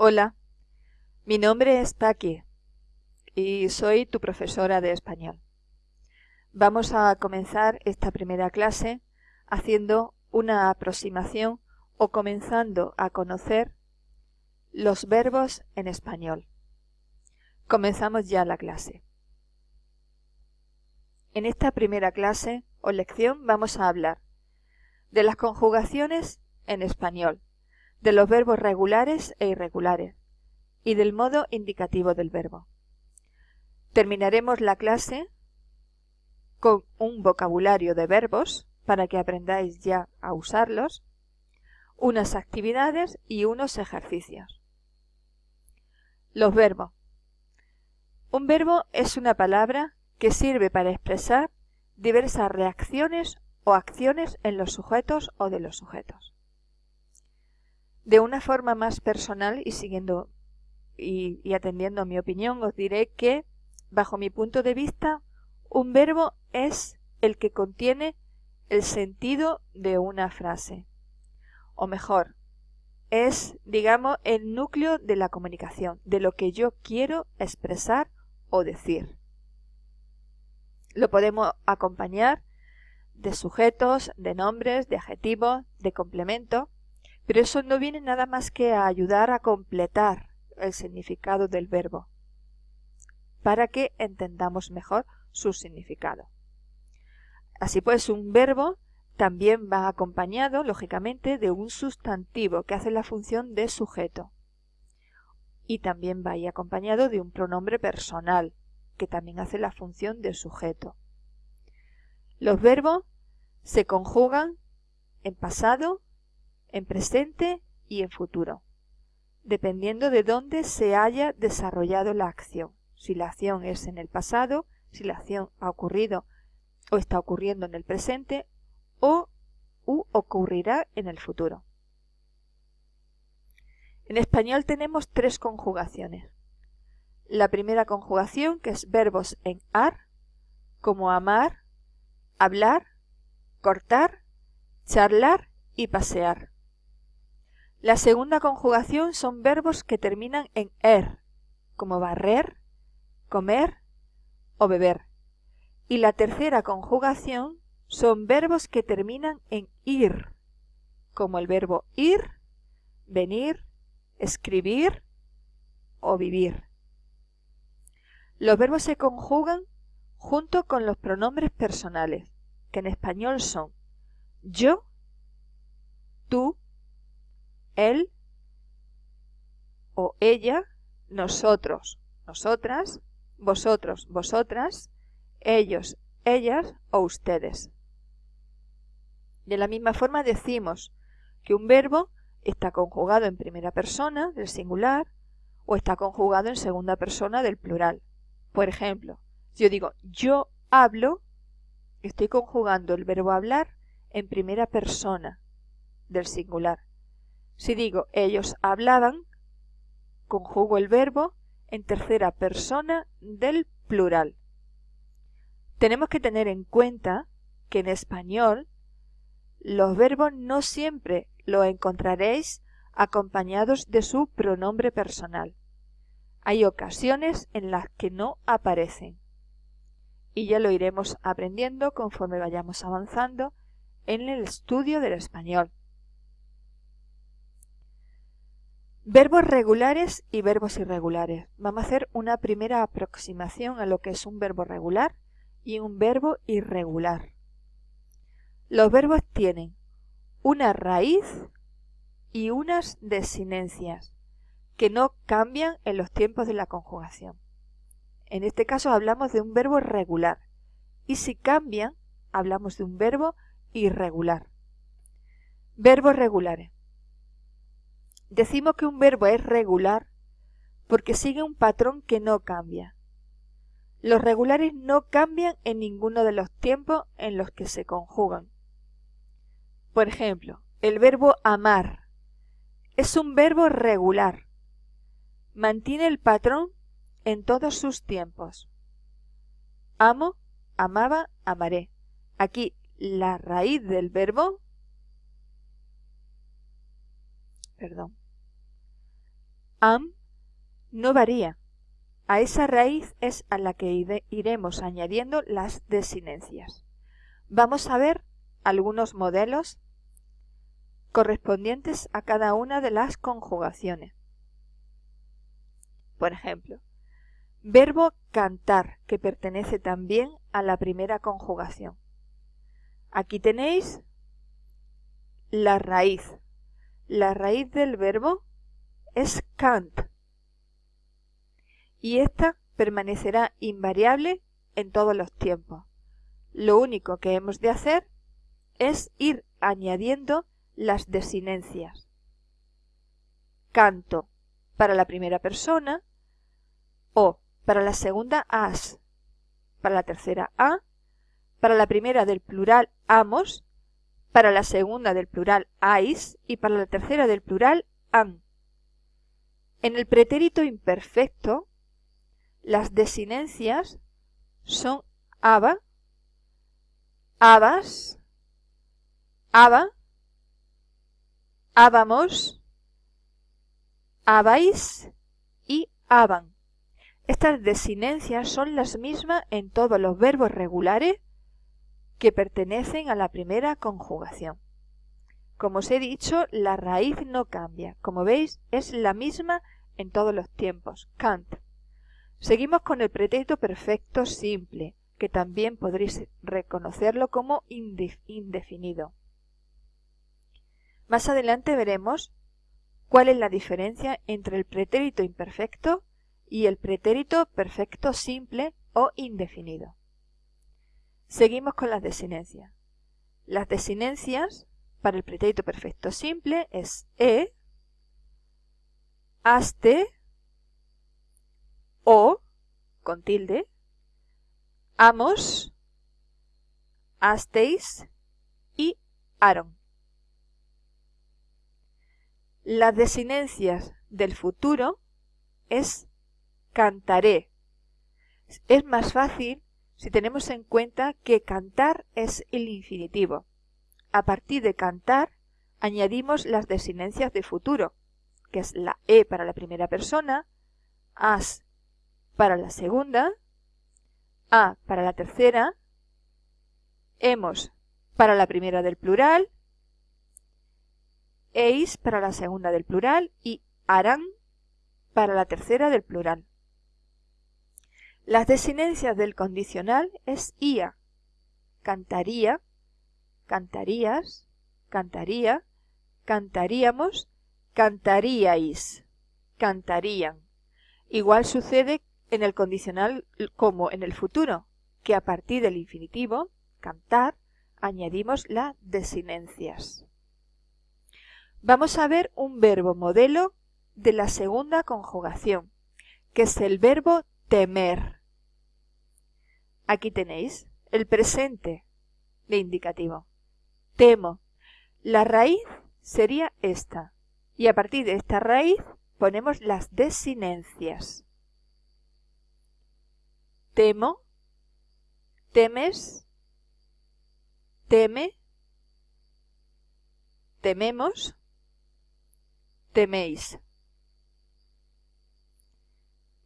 Hola, mi nombre es Paqui y soy tu profesora de español. Vamos a comenzar esta primera clase haciendo una aproximación o comenzando a conocer los verbos en español. Comenzamos ya la clase. En esta primera clase o lección vamos a hablar de las conjugaciones en español, de los verbos regulares e irregulares y del modo indicativo del verbo. Terminaremos la clase con un vocabulario de verbos para que aprendáis ya a usarlos, unas actividades y unos ejercicios. Los verbos. Un verbo es una palabra que sirve para expresar diversas reacciones o acciones en los sujetos o de los sujetos. De una forma más personal y siguiendo y, y atendiendo a mi opinión, os diré que, bajo mi punto de vista, un verbo es el que contiene el sentido de una frase. O mejor, es, digamos, el núcleo de la comunicación, de lo que yo quiero expresar o decir. Lo podemos acompañar de sujetos, de nombres, de adjetivos, de complementos, pero eso no viene nada más que a ayudar a completar el significado del verbo, para que entendamos mejor su significado. Así pues, un verbo también va acompañado, lógicamente, de un sustantivo que hace la función de sujeto. Y también va acompañado de un pronombre personal, que también hace la función de sujeto. Los verbos se conjugan en pasado, en presente y en futuro, dependiendo de dónde se haya desarrollado la acción. Si la acción es en el pasado, si la acción ha ocurrido o está ocurriendo en el presente o u ocurrirá en el futuro. En español tenemos tres conjugaciones. La primera conjugación, que es verbos en ar, como amar, hablar, cortar, charlar y pasear. La segunda conjugación son verbos que terminan en er, como barrer, comer o beber. Y la tercera conjugación son verbos que terminan en ir, como el verbo ir, venir, escribir o vivir. Los verbos se conjugan junto con los pronombres personales, que en español son yo, tú, él o ella, nosotros, nosotras, vosotros, vosotras, ellos, ellas o ustedes. De la misma forma decimos que un verbo está conjugado en primera persona del singular o está conjugado en segunda persona del plural. Por ejemplo, si yo digo yo hablo, estoy conjugando el verbo hablar en primera persona del singular. Si digo ellos hablaban, conjugo el verbo en tercera persona del plural. Tenemos que tener en cuenta que en español los verbos no siempre lo encontraréis acompañados de su pronombre personal. Hay ocasiones en las que no aparecen. Y ya lo iremos aprendiendo conforme vayamos avanzando en el estudio del español. Verbos regulares y verbos irregulares. Vamos a hacer una primera aproximación a lo que es un verbo regular y un verbo irregular. Los verbos tienen una raíz y unas desinencias que no cambian en los tiempos de la conjugación. En este caso hablamos de un verbo regular y si cambian hablamos de un verbo irregular. Verbos regulares. Decimos que un verbo es regular porque sigue un patrón que no cambia. Los regulares no cambian en ninguno de los tiempos en los que se conjugan. Por ejemplo, el verbo amar es un verbo regular. Mantiene el patrón en todos sus tiempos. Amo, amaba, amaré. Aquí la raíz del verbo perdón, am no varía. A esa raíz es a la que iremos añadiendo las desinencias. Vamos a ver algunos modelos correspondientes a cada una de las conjugaciones. Por ejemplo, verbo cantar, que pertenece también a la primera conjugación. Aquí tenéis la raíz. La raíz del verbo es cant. Y esta permanecerá invariable en todos los tiempos. Lo único que hemos de hacer es ir añadiendo las desinencias. Canto para la primera persona o para la segunda as, para la tercera a, para la primera del plural amos, para la segunda del plural ais y para la tercera del plural an. En el pretérito imperfecto, las desinencias son aba, abas, aba, ábamos, abais y aban. Estas desinencias son las mismas en todos los verbos regulares que pertenecen a la primera conjugación. Como os he dicho, la raíz no cambia. Como veis, es la misma en todos los tiempos. Kant. Seguimos con el pretérito perfecto simple, que también podréis reconocerlo como indefinido. Más adelante veremos cuál es la diferencia entre el pretérito imperfecto y el pretérito perfecto simple o indefinido. Seguimos con las desinencias. Las desinencias para el pretérito perfecto simple es e, aste, o, con tilde, amos, asteis y aron. Las desinencias del futuro es cantaré. Es más fácil si tenemos en cuenta que cantar es el infinitivo. A partir de cantar añadimos las desinencias de futuro, que es la e para la primera persona, as para la segunda, a para la tercera, hemos para la primera del plural eis para la segunda del plural y harán para la tercera del plural. Las desinencias del condicional es ia, cantaría, cantarías, cantaría, cantaríamos, cantaríais, cantarían. Igual sucede en el condicional como en el futuro, que a partir del infinitivo, cantar, añadimos las desinencias. Vamos a ver un verbo modelo de la segunda conjugación, que es el verbo temer. Aquí tenéis el presente de indicativo. Temo. La raíz sería esta. Y a partir de esta raíz ponemos las desinencias. Temo, temes, teme, tememos, teméis.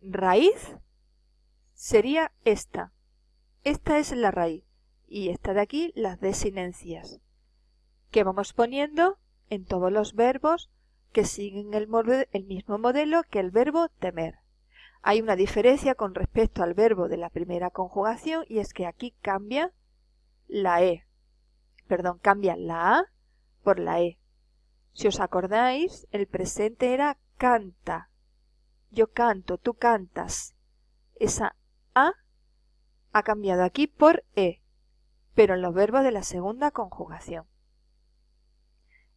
Raíz sería esta. Esta es la raíz. Y esta de aquí las desinencias. Que vamos poniendo en todos los verbos que siguen el, el mismo modelo que el verbo temer. Hay una diferencia con respecto al verbo de la primera conjugación y es que aquí cambia la E. Perdón, cambia la A por la E. Si os acordáis, el presente era canta. Yo canto, tú cantas. Esa A ha cambiado aquí por E, pero en los verbos de la segunda conjugación.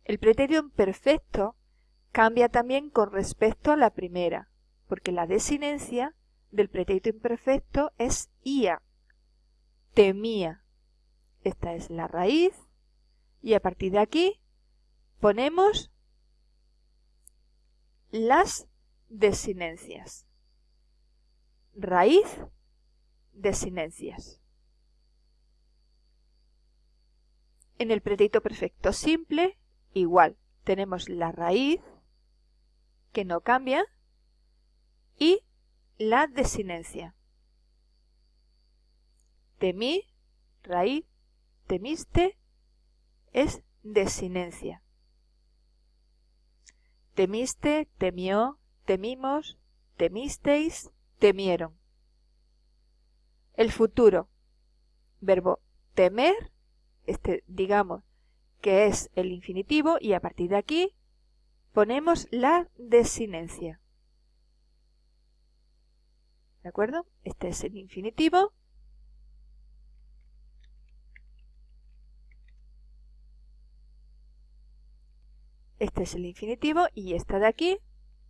El pretérito perfecto cambia también con respecto a la primera, porque la desinencia del pretérito imperfecto es ia, temía. Esta es la raíz y a partir de aquí ponemos las desinencias. Raíz, desinencias. En el pretérito perfecto simple, igual, tenemos la raíz, que no cambia, y la desinencia. Temí, raíz, temiste, es desinencia. Temiste, temió, temimos, temisteis, temieron. El futuro. Verbo temer, este digamos que es el infinitivo y a partir de aquí ponemos la desinencia. ¿De acuerdo? Este es el infinitivo. Este es el infinitivo y esta de aquí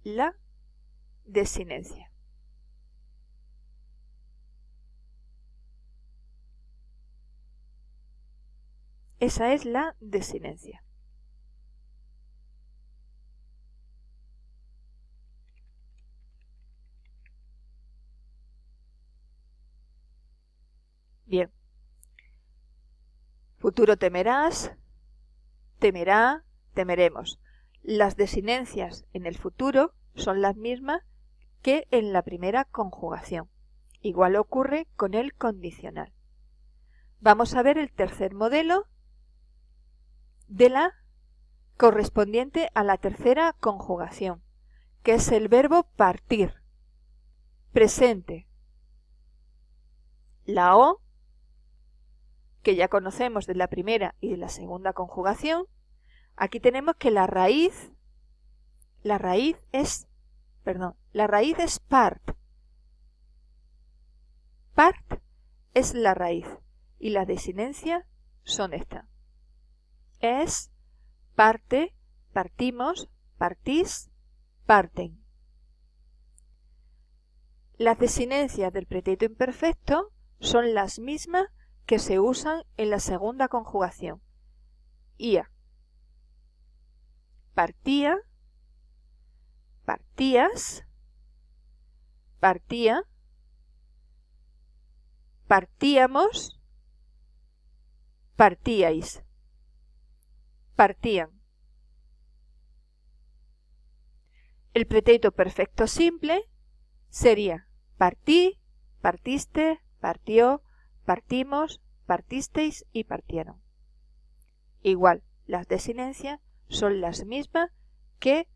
la desinencia. Esa es la desinencia. Bien. Futuro temerás, temerá, temeremos. Las desinencias en el futuro son las mismas que en la primera conjugación. Igual ocurre con el condicional. Vamos a ver el tercer modelo de la correspondiente a la tercera conjugación, que es el verbo partir. Presente. La O, que ya conocemos de la primera y de la segunda conjugación, aquí tenemos que la raíz, la raíz es, perdón, la raíz es part. Part es la raíz y la desinencia son estas es, parte, partimos, partís, parten. Las desinencias del pretérito imperfecto son las mismas que se usan en la segunda conjugación. Ia. Partía, partías, partía, partíamos, partíais partían. El pretérito perfecto simple sería partí, partiste, partió, partimos, partisteis y partieron. Igual, las desinencias son las mismas que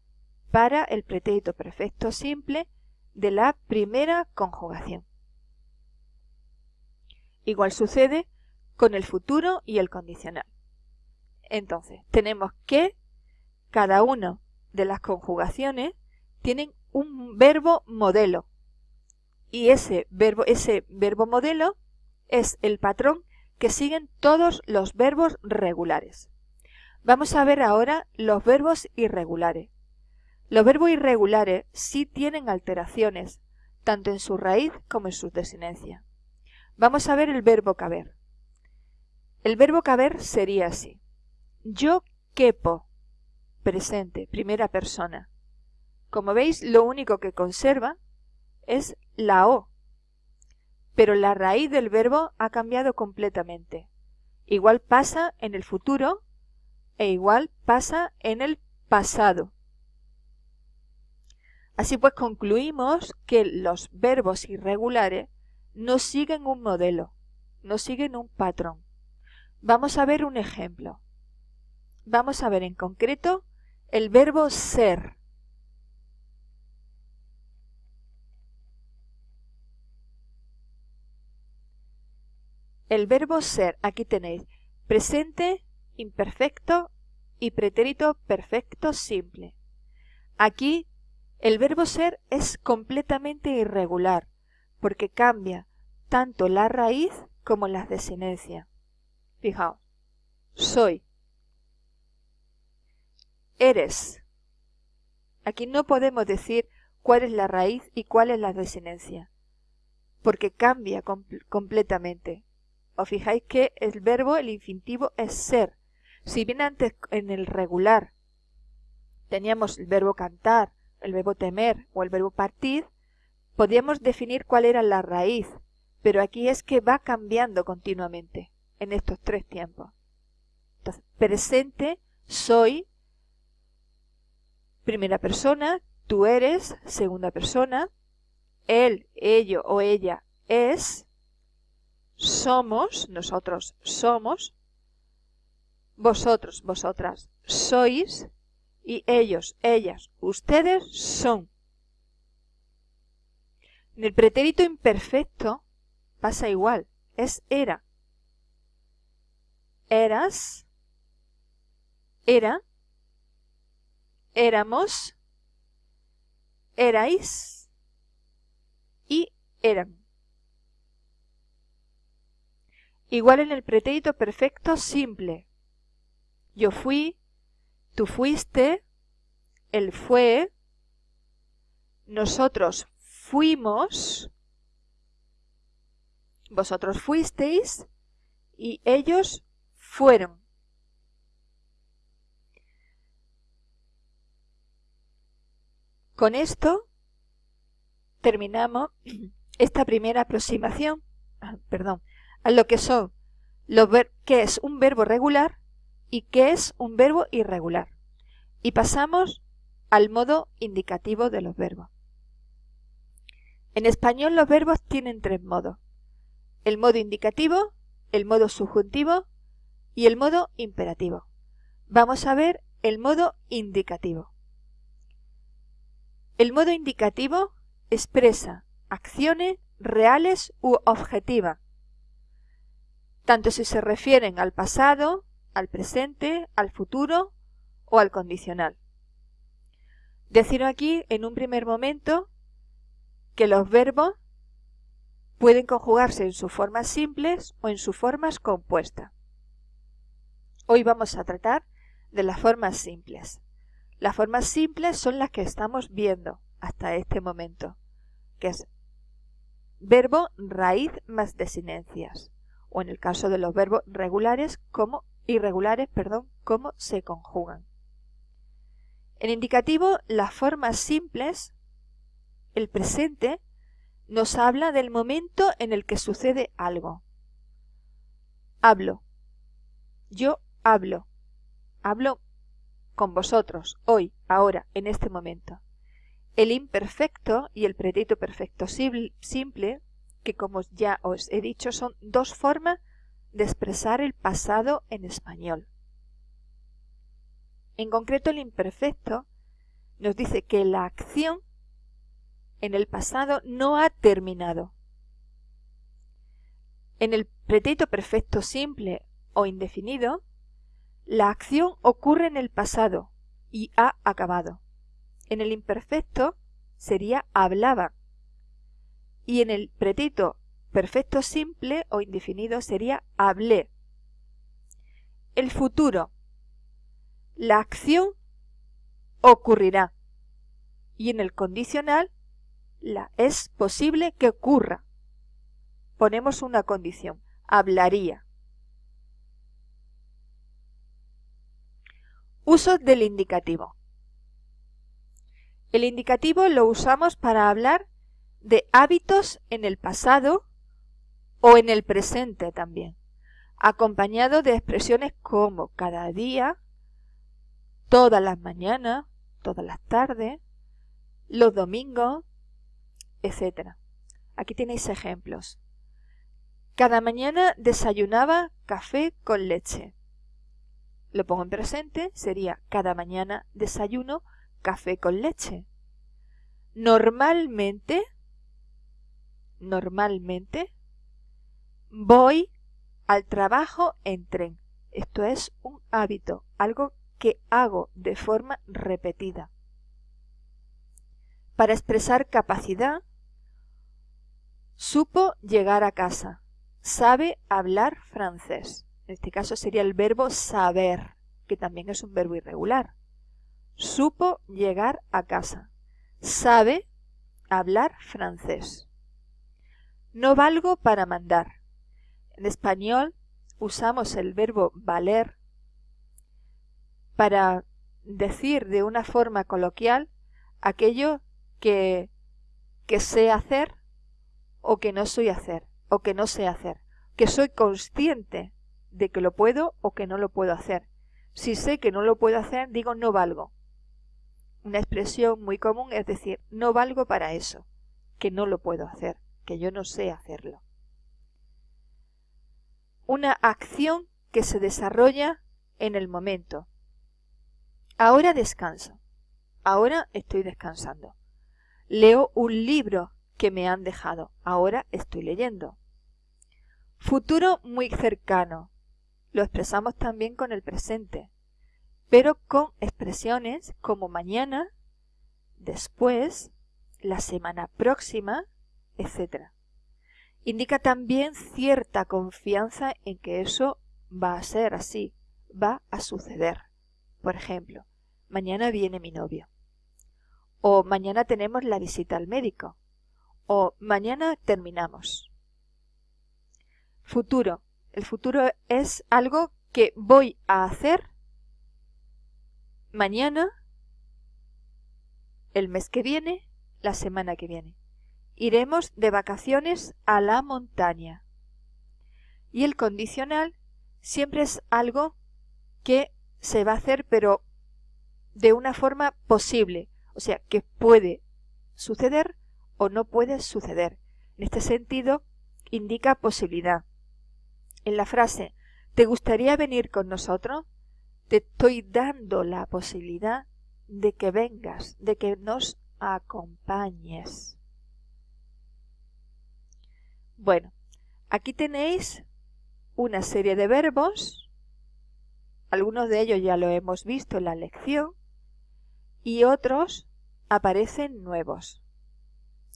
para el pretérito perfecto simple de la primera conjugación. Igual sucede con el futuro y el condicional. Entonces, tenemos que cada una de las conjugaciones tienen un verbo modelo. Y ese verbo, ese verbo modelo es el patrón que siguen todos los verbos regulares. Vamos a ver ahora los verbos irregulares. Los verbos irregulares sí tienen alteraciones, tanto en su raíz como en su desinencia. Vamos a ver el verbo caber. El verbo caber sería así. Yo quepo. Presente, primera persona. Como veis, lo único que conserva es la O. Pero la raíz del verbo ha cambiado completamente. Igual pasa en el futuro e igual pasa en el pasado. Así pues concluimos que los verbos irregulares no siguen un modelo, no siguen un patrón. Vamos a ver un ejemplo vamos a ver en concreto el verbo ser. El verbo ser, aquí tenéis presente, imperfecto y pretérito perfecto simple. Aquí el verbo ser es completamente irregular porque cambia tanto la raíz como la desinencia. Fijaos, soy, eres. Aquí no podemos decir cuál es la raíz y cuál es la desinencia, porque cambia completamente. Os fijáis que el verbo, el infinitivo, es ser. Si bien antes en el regular teníamos el verbo cantar, el verbo temer o el verbo partir, podíamos definir cuál era la raíz, pero aquí es que va cambiando continuamente en estos tres tiempos. Entonces, presente, soy, primera persona, tú eres, segunda persona, él, ello o ella es, somos, nosotros somos, vosotros, vosotras sois y ellos, ellas, ustedes son. En el pretérito imperfecto pasa igual, es era. Eras, era, éramos, erais y eran. Igual en el pretérito perfecto simple. Yo fui, tú fuiste, él fue, nosotros fuimos, vosotros fuisteis y ellos fueron. Con esto terminamos esta primera aproximación, ah, perdón, a lo que son los qué es un verbo regular y qué es un verbo irregular. Y pasamos al modo indicativo de los verbos. En español los verbos tienen tres modos. El modo indicativo, el modo subjuntivo y el modo imperativo. Vamos a ver el modo indicativo. El modo indicativo expresa acciones reales u objetivas, tanto si se refieren al pasado, al presente, al futuro o al condicional. Decir aquí en un primer momento que los verbos pueden conjugarse en sus formas simples o en sus formas compuestas. Hoy vamos a tratar de las formas simples. Las formas simples son las que estamos viendo hasta este momento, que es verbo raíz más desinencias, o en el caso de los verbos regulares, como irregulares, perdón, cómo se conjugan. En indicativo, las formas simples, el presente, nos habla del momento en el que sucede algo. Hablo. Yo hablo. Hablo con vosotros, hoy, ahora, en este momento. El imperfecto y el pretérito perfecto simple, que como ya os he dicho son dos formas de expresar el pasado en español. En concreto el imperfecto nos dice que la acción en el pasado no ha terminado. En el pretérito perfecto simple o indefinido la acción ocurre en el pasado y ha acabado. En el imperfecto sería hablaba. Y en el pretérito perfecto simple o indefinido sería hablé. El futuro. La acción ocurrirá. Y en el condicional la es posible que ocurra. Ponemos una condición. Hablaría. Uso del indicativo. El indicativo lo usamos para hablar de hábitos en el pasado o en el presente también, acompañado de expresiones como cada día, todas las mañanas, todas las tardes, los domingos, etc. Aquí tenéis ejemplos. Cada mañana desayunaba café con leche. Lo pongo en presente, sería cada mañana desayuno café con leche. Normalmente, normalmente, voy al trabajo en tren. Esto es un hábito, algo que hago de forma repetida. Para expresar capacidad, supo llegar a casa. Sabe hablar francés. En este caso sería el verbo saber, que también es un verbo irregular. Supo llegar a casa. Sabe hablar francés. No valgo para mandar. En español usamos el verbo valer para decir de una forma coloquial aquello que, que sé hacer o que no soy hacer o que no sé hacer, que soy consciente de que lo puedo o que no lo puedo hacer. Si sé que no lo puedo hacer, digo no valgo. Una expresión muy común es decir, no valgo para eso. que no lo puedo hacer, que yo no sé hacerlo. Una acción que se desarrolla en el momento. Ahora descanso. Ahora estoy descansando. Leo un libro que me han dejado. Ahora estoy leyendo. Futuro muy cercano. Lo expresamos también con el presente, pero con expresiones como mañana, después, la semana próxima, etc. Indica también cierta confianza en que eso va a ser así, va a suceder. Por ejemplo, mañana viene mi novio. O mañana tenemos la visita al médico. O mañana terminamos. Futuro. El futuro es algo que voy a hacer mañana, el mes que viene, la semana que viene. Iremos de vacaciones a la montaña. Y el condicional siempre es algo que se va a hacer pero de una forma posible, o sea, que puede suceder o no puede suceder. En este sentido, indica posibilidad. En la frase ¿Te gustaría venir con nosotros? Te estoy dando la posibilidad de que vengas, de que nos acompañes. Bueno, aquí tenéis una serie de verbos, algunos de ellos ya lo hemos visto en la lección, y otros aparecen nuevos.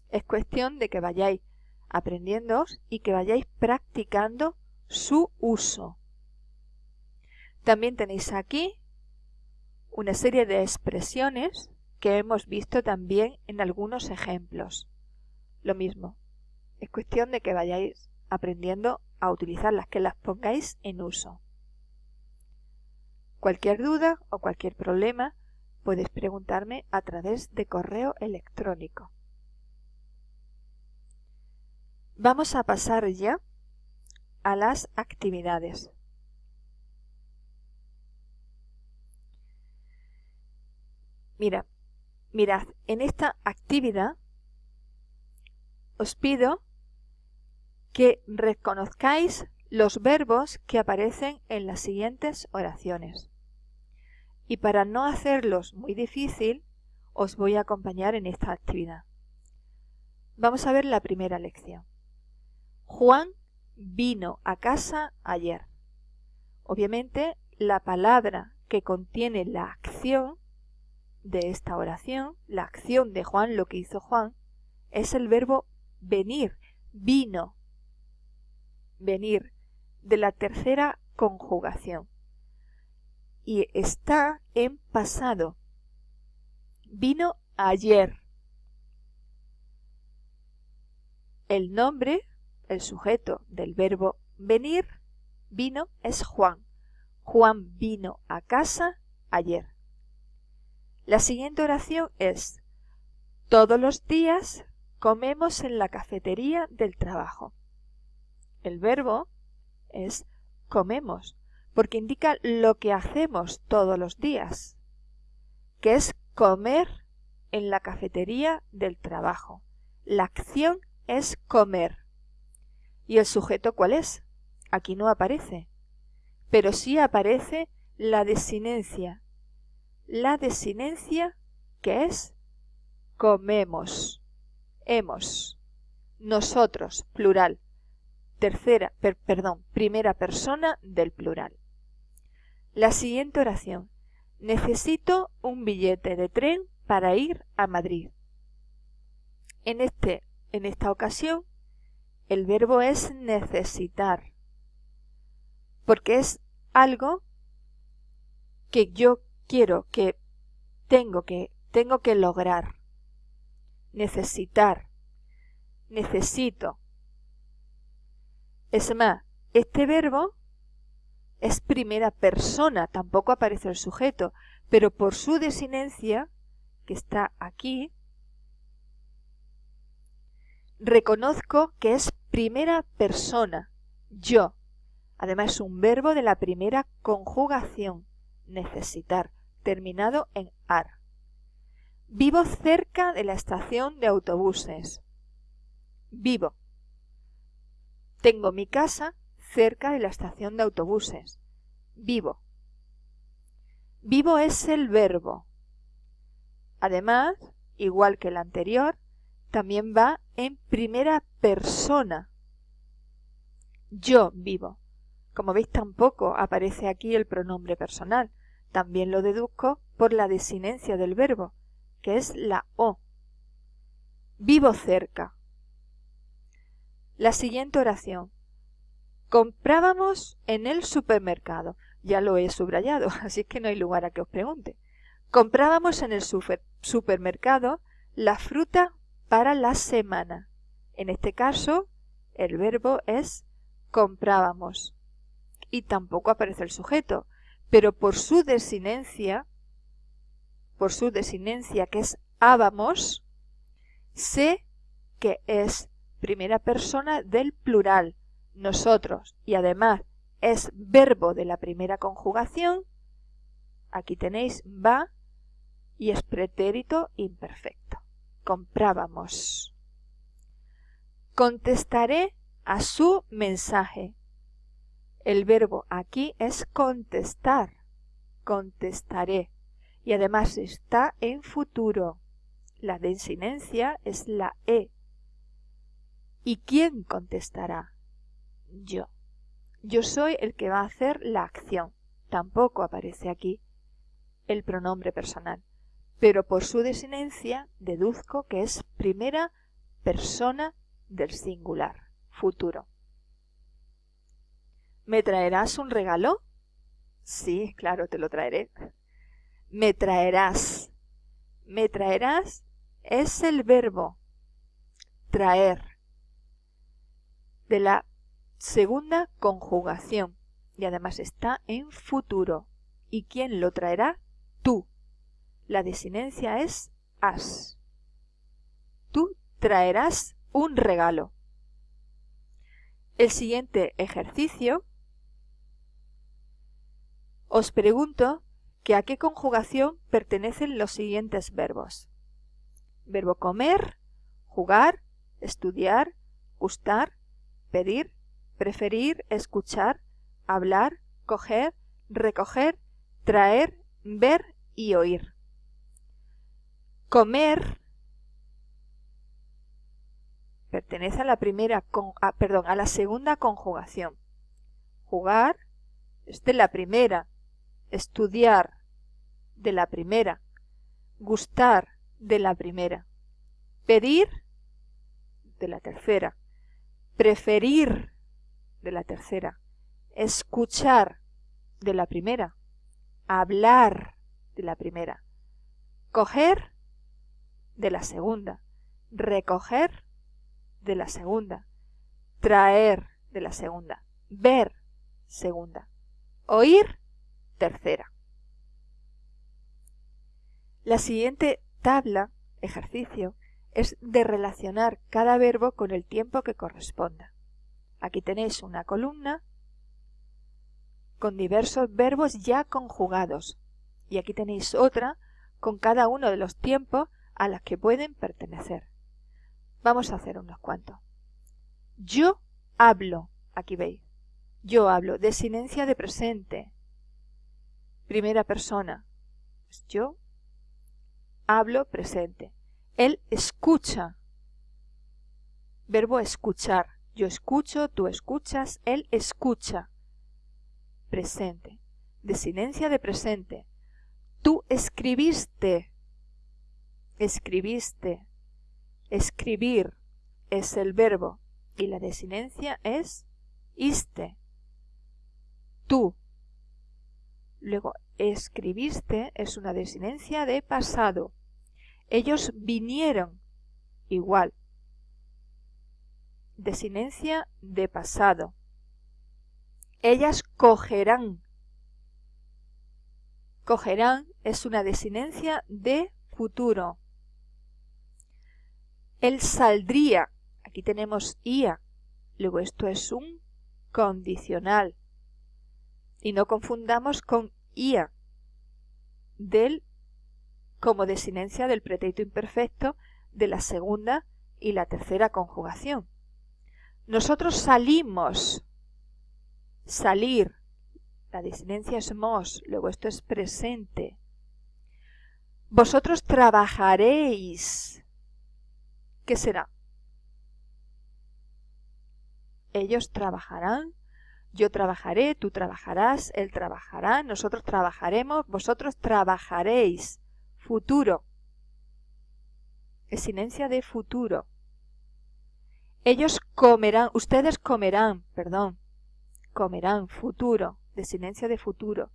Es cuestión de que vayáis aprendiendo y que vayáis practicando su uso. También tenéis aquí una serie de expresiones que hemos visto también en algunos ejemplos. Lo mismo, es cuestión de que vayáis aprendiendo a utilizarlas, que las pongáis en uso. Cualquier duda o cualquier problema puedes preguntarme a través de correo electrónico. Vamos a pasar ya a las actividades. Mira, mirad, en esta actividad os pido que reconozcáis los verbos que aparecen en las siguientes oraciones. Y para no hacerlos muy difícil, os voy a acompañar en esta actividad. Vamos a ver la primera lección. Juan vino a casa ayer. Obviamente, la palabra que contiene la acción de esta oración, la acción de Juan, lo que hizo Juan, es el verbo venir, vino, venir, de la tercera conjugación. Y está en pasado. Vino ayer. El nombre, el sujeto del verbo venir, vino, es Juan. Juan vino a casa ayer. La siguiente oración es Todos los días comemos en la cafetería del trabajo. El verbo es comemos, porque indica lo que hacemos todos los días, que es comer en la cafetería del trabajo. La acción es comer. ¿Y el sujeto cuál es? Aquí no aparece, pero sí aparece la desinencia, la desinencia que es comemos, hemos, nosotros, plural, tercera, perdón, primera persona del plural. La siguiente oración. Necesito un billete de tren para ir a Madrid. En, este, en esta ocasión, el verbo es necesitar, porque es algo que yo quiero, que tengo que, tengo que lograr, necesitar, necesito. Es más, este verbo es primera persona, tampoco aparece el sujeto, pero por su desinencia, que está aquí, reconozco que es primera persona, yo. Además es un verbo de la primera conjugación necesitar, terminado en ar. Vivo cerca de la estación de autobuses. vivo. Tengo mi casa cerca de la estación de autobuses. Vivo. Vivo es el verbo. Además, igual que el anterior, también va en primera persona. Yo vivo. Como veis tampoco aparece aquí el pronombre personal. También lo deduzco por la desinencia del verbo, que es la O. Vivo cerca. La siguiente oración. Comprábamos en el supermercado. Ya lo he subrayado, así que no hay lugar a que os pregunte. Comprábamos en el supermercado la fruta para la semana. En este caso, el verbo es comprábamos. Y tampoco aparece el sujeto, pero por su desinencia, por su desinencia que es ábamos, sé que es primera persona del plural, nosotros, y además es verbo de la primera conjugación, aquí tenéis va y es pretérito imperfecto. Comprábamos. Contestaré a su mensaje. El verbo aquí es contestar. Contestaré. Y además está en futuro. La desinencia es la E. ¿Y quién contestará? Yo. Yo soy el que va a hacer la acción. Tampoco aparece aquí el pronombre personal. Pero por su desinencia deduzco que es primera persona del singular, futuro. ¿Me traerás un regalo? Sí, claro, te lo traeré. Me traerás. Me traerás es el verbo traer de la segunda conjugación y además está en futuro. ¿Y quién lo traerá? Tú. La desinencia es has. Tú traerás un regalo. El siguiente ejercicio os pregunto que a qué conjugación pertenecen los siguientes verbos. Verbo comer, jugar, estudiar, gustar, pedir, preferir, escuchar, hablar, coger, recoger, traer, ver y oír. Comer pertenece a la primera, perdón, a la segunda conjugación. Jugar es de la primera, estudiar de la primera, gustar de la primera, pedir de la tercera, preferir de la tercera, escuchar de la primera, hablar de la primera, coger de la segunda, recoger de la segunda, traer de la segunda, ver segunda, oír tercera. La siguiente tabla, ejercicio, es de relacionar cada verbo con el tiempo que corresponda. Aquí tenéis una columna con diversos verbos ya conjugados. Y aquí tenéis otra con cada uno de los tiempos a los que pueden pertenecer. Vamos a hacer unos cuantos. Yo hablo, aquí veis, yo hablo, desinencia de presente, primera persona, yo hablo presente. Él escucha. Verbo escuchar. Yo escucho, tú escuchas, él escucha. Presente. Desinencia de presente. Tú escribiste. Escribiste. Escribir es el verbo y la desinencia es iste. Tú. Luego, escribiste es una desinencia de pasado. Ellos vinieron igual. Desinencia de pasado. Ellas cogerán. Cogerán es una desinencia de futuro. Él saldría. Aquí tenemos ia. Luego esto es un condicional. Y no confundamos con ia del como desinencia del pretérito imperfecto de la segunda y la tercera conjugación. Nosotros salimos. Salir. La disidencia es mos, luego esto es presente. Vosotros trabajaréis. ¿Qué será? Ellos trabajarán, yo trabajaré, tú trabajarás, él trabajará, nosotros trabajaremos, vosotros trabajaréis. Futuro. Desinencia de futuro. Ellos comerán, ustedes comerán, perdón, comerán, futuro, desinencia de futuro.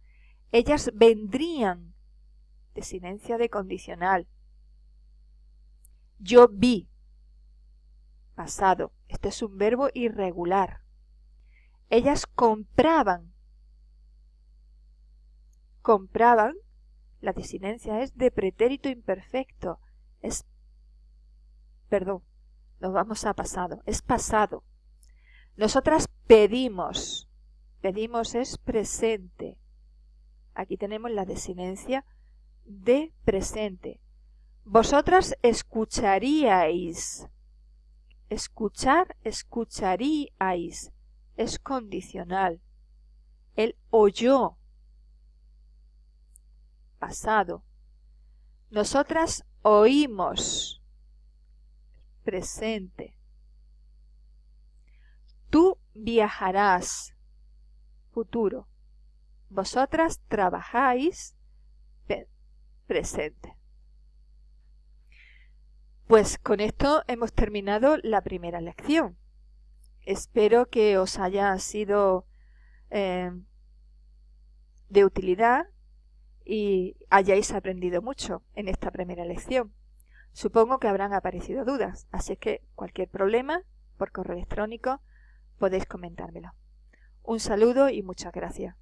Ellas vendrían, desinencia de condicional. Yo vi, pasado. Este es un verbo irregular. Ellas compraban. Compraban, la desinencia es de pretérito imperfecto. Es, perdón, nos vamos a pasado, es pasado. Nosotras pedimos, pedimos es presente. Aquí tenemos la desinencia de presente. Vosotras escucharíais. Escuchar, escucharíais. Es condicional. Él oyó. Pasado. Nosotras oímos presente. Tú viajarás, futuro. Vosotras trabajáis, presente. Pues con esto hemos terminado la primera lección. Espero que os haya sido eh, de utilidad y hayáis aprendido mucho en esta primera lección. Supongo que habrán aparecido dudas, así que cualquier problema, por correo electrónico, podéis comentármelo. Un saludo y muchas gracias.